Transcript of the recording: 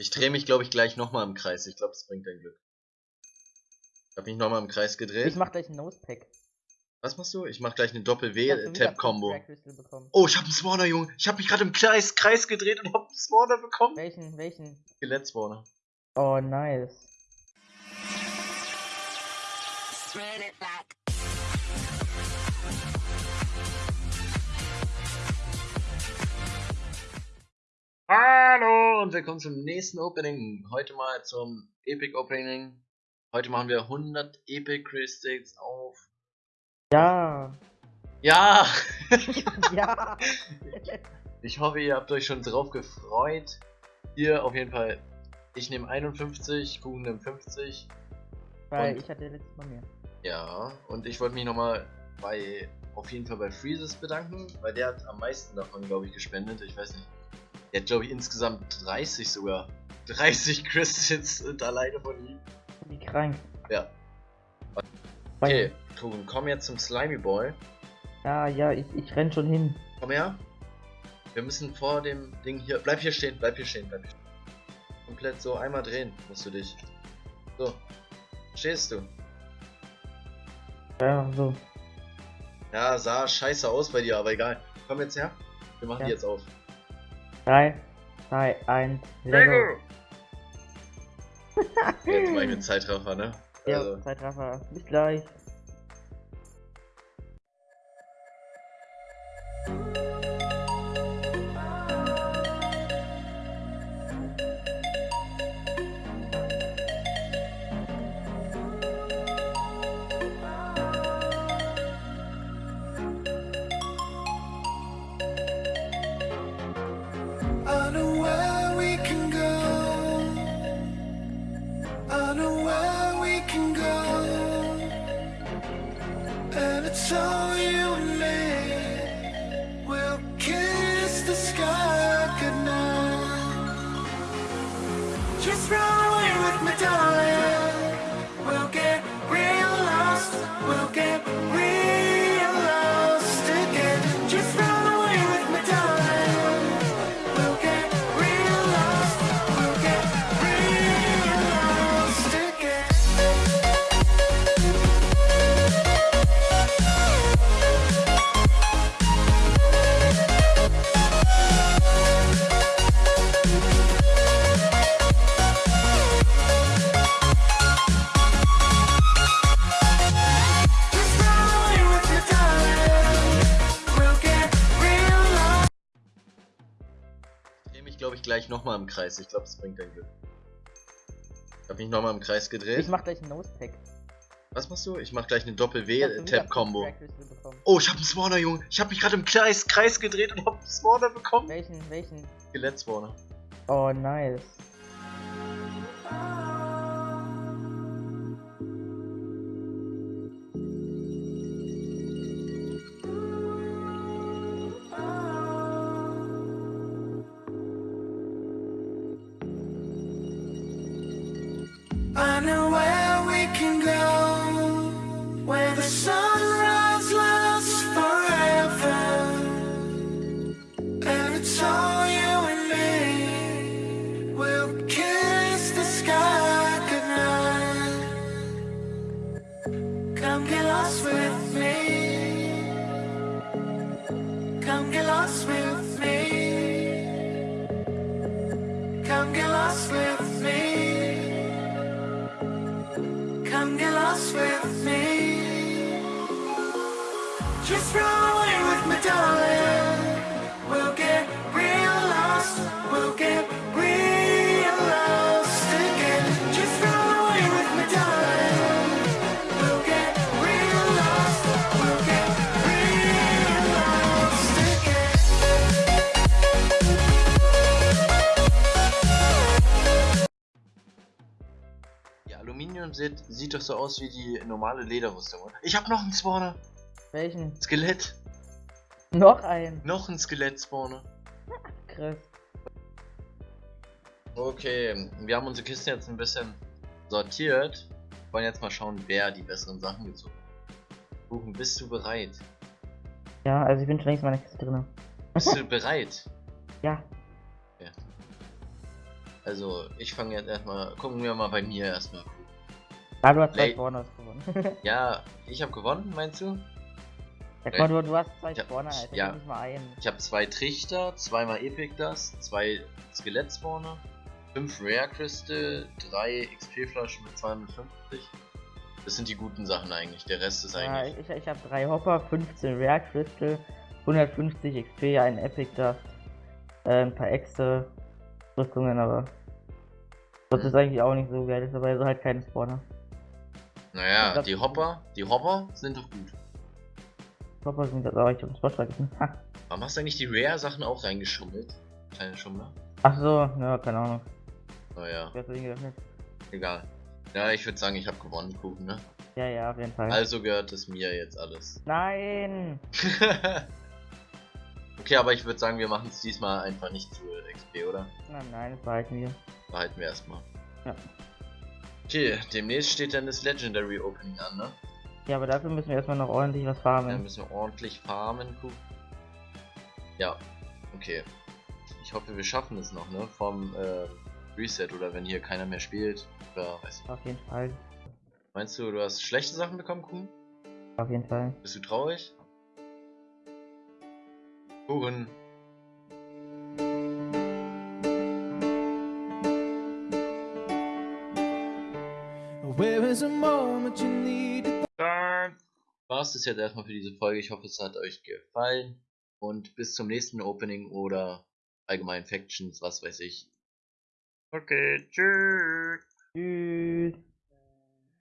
Ich drehe mich, glaube ich, gleich nochmal im Kreis. Ich glaube, es bringt dein Glück. Ich habe mich nochmal im Kreis gedreht. Ich mach gleich einen Nosepack. Was machst du? Ich mach gleich eine hab Doppel-W-Tap-Combo. Oh, ich habe einen Spawner, Junge. Ich habe mich gerade im Kreis, Kreis gedreht und habe einen Spawner bekommen. Welchen, welchen? Skelett-Spawner. Oh, nice. Run it back. Und willkommen zum nächsten Opening. Heute mal zum Epic Opening. Heute machen wir 100 Epic Crystals auf. Ja. Ja! ja. Ich hoffe, ihr habt euch schon drauf gefreut. Hier auf jeden Fall. Ich nehme 51, Kuchen nimmt 50. Weil Und- ich hatte letztes Mal mehr. Ja, und ich wollte mich nochmal bei, auf jeden Fall bei Freezes bedanken, weil der hat am meisten davon, glaube ich, gespendet. Ich weiß nicht. Der hat, glaube ich, insgesamt 30 sogar. 30 Crystals sind alleine von ihm. Wie krank. Ja. Okay, Kuchen, komm jetzt zum Slimy Boy. Ja, ja, ich, ich renn schon hin. Komm her. Wir müssen vor dem Ding hier. Bleib hier stehen, bleib hier stehen, bleib hier stehen. Komplett so einmal drehen musst du dich. So. Stehst du? Ja, so. Ja, sah scheiße aus bei dir, aber egal. Komm jetzt her. Wir machen Ja. die jetzt auf. 3, 2, 1, Lego. Jetzt mach ich mit Zeitraffer, ne? Ja, Also, Zeitraffer. Bis gleich. Nochmal im Kreis. Ich glaube, es bringt dein Glück. Ich habe mich nochmal im Kreis gedreht. Ich mach gleich einen Nosepack. Was machst du? Ich mach gleich eine hab Doppel-W-Tap-Combo. Bekommen. Oh, ich habe einen Spawner, Junge. Ich habe mich gerade im Kreis, Kreis gedreht und habe einen Spawner bekommen. Welchen, welchen? Skelett-Spawner. Oh, nice. Come get lost with me. Come get lost with me. Come get lost with me. Come get lost with me. Just run away with me, darling. We'll get real lost. We'll get Aluminium sieht, sieht doch so aus wie die normale Lederrüstung. oder? Ich habe noch einen Spawner. Welchen? Skelett. Noch ein. Noch ein Skelett-Spawner. Krass. Okay, wir haben unsere Kiste jetzt ein bisschen sortiert. Wollen jetzt mal schauen, wer die besseren Sachen gezogen hat. Kuchen, bist du bereit? Ja, also ich bin schon längst in meiner Kiste drin. Bist du bereit? Ja. Also, ich fange jetzt erstmal. Gucken wir mal bei mir erstmal. Ah, du hast zwei Late. Spawners gewonnen. Ja, ich habe gewonnen, meinst du? ja, mal, du, du hast zwei Ich hab- Spawner, Alter. ja. Ja. Nicht mal einen. Ich habe zwei Trichter, zweimal Epic Dust, zwei Skelett-Spawner, fünf Rare Crystal, drei XP-Flaschen mit 250. Das sind die guten Sachen eigentlich. Der Rest ist Ja, eigentlich. ich, ich habe drei Hopper, 15 Rare Crystal, 150 XP, ein Epic Dust, äh, ein paar extra Rüstungen, aber das ist eigentlich auch nicht so geil, ist aber so halt keine Spawner. Naja, das- die Hopper, die Hopper sind doch gut. Hopper sind das auch, ich hab den Spot vergessen. Ha. Warum hast du eigentlich die Rare-Sachen auch reingeschummelt? Kleine Schummler? Ach so, ja, keine Ahnung. Naja, geöffnet? egal. Ja, ich würde sagen, ich habe gewonnen, Kuchen, ne? Ja, ja, auf jeden Fall. Also gehört es mir jetzt alles. Nein! okay, aber ich würde sagen, wir machen es diesmal einfach nicht zu XP, oder? Nein, nein, das behalten wir. Behalten wir erstmal. Ja. Okay, demnächst steht dann das Legendary Opening an, ne? Ja, aber dafür müssen wir erstmal noch ordentlich was farmen. müssen wir ordentlich farmen, Kuchen. Ja, okay. Ich hoffe, wir schaffen es noch, ne? Vom äh, Reset oder wenn hier keiner mehr spielt. Oder weiß ich. Auf jeden Fall. Meinst du, du hast schlechte Sachen bekommen, Kuchen? Auf jeden Fall. Bist du traurig? Kuchen. Es das jetzt erstmal für diese Folge. Ich hoffe, es hat euch gefallen. Und bis zum nächsten Opening oder allgemein Factions, was weiß ich. Okay, tschüss. Tschüss.